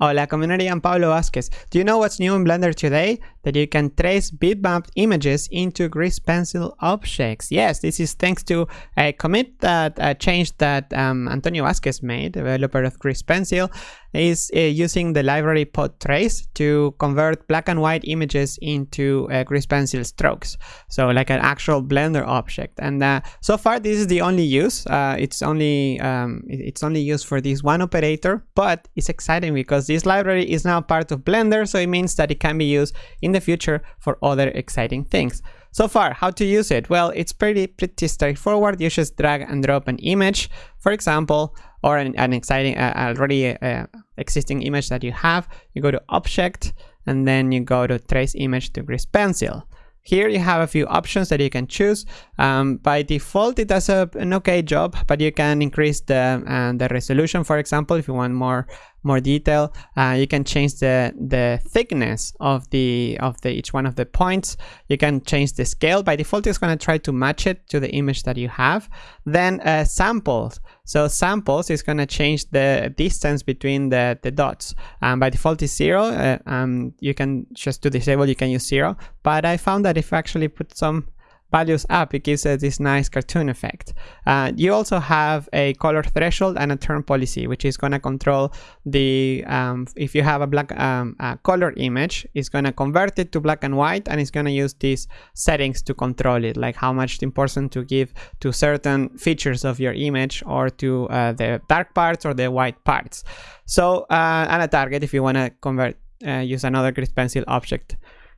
Hola community, I'm Pablo Vazquez. Do you know what's new in Blender today? That you can trace bitmapped images into grease pencil objects. Yes, this is thanks to a commit that a change that um, Antonio Vazquez made, developer of grease pencil, is uh, using the library Potrace to convert black and white images into uh, pencil strokes. So like an actual Blender object. And uh, so far this is the only use. Uh, it's only um, it's only used for this one operator, but it's exciting because this library is now part of Blender, so it means that it can be used in the future for other exciting things. So far, how to use it? Well, it's pretty pretty straightforward. You just drag and drop an image, for example, or an, an exciting, uh, already uh, existing image that you have. You go to Object, and then you go to Trace Image to Grease Pencil. Here you have a few options that you can choose. Um, by default, it does a, an okay job, but you can increase the uh, the resolution, for example, if you want more more detail. Uh, you can change the the thickness of the of the each one of the points. You can change the scale. By default, it's going to try to match it to the image that you have. Then uh, samples. So samples is going to change the distance between the the dots. Um, by default, is zero. Uh, um, you can just to disable. You can use zero. But I found that if I actually put some values up, it gives this nice cartoon effect. Uh, you also have a color threshold and a turn policy, which is going to control the, um, if you have a black um, a color image, it's going to convert it to black and white, and it's going to use these settings to control it, like how much importance to give to certain features of your image or to uh, the dark parts or the white parts. So, uh, and a target if you want to convert, uh, use another grease pencil object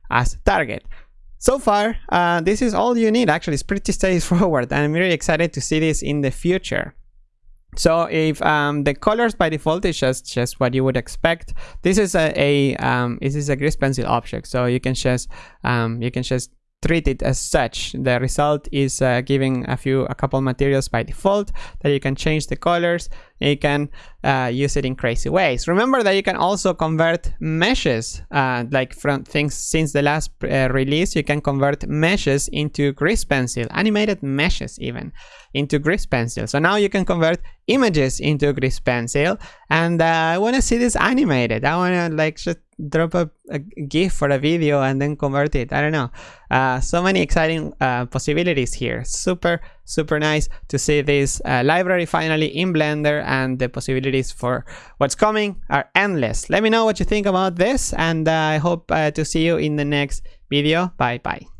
as target. So far, uh, this is all you need. Actually, it's pretty straightforward, and I'm really excited to see this in the future. So if um, the colors by default is just just what you would expect, this is a, a um, this is a grease pencil object. So you can just um, you can just treat it as such. The result is uh, giving a few, a couple materials by default that you can change the colors. You can uh, use it in crazy ways. Remember that you can also convert meshes, uh, like from things since the last uh, release, you can convert meshes into grease pencil, animated meshes even, into grease pencil. So now you can convert images into grease pencil, and uh, I want to see this animated. I want to like just drop a, a, GIF for a video and then convert it. I don't know. Uh, so many exciting uh, possibilities here. Super, super nice to see this uh, library finally in Blender and the possibilities for what's coming are endless. Let me know what you think about this and uh, I hope uh, to see you in the next video. Bye bye.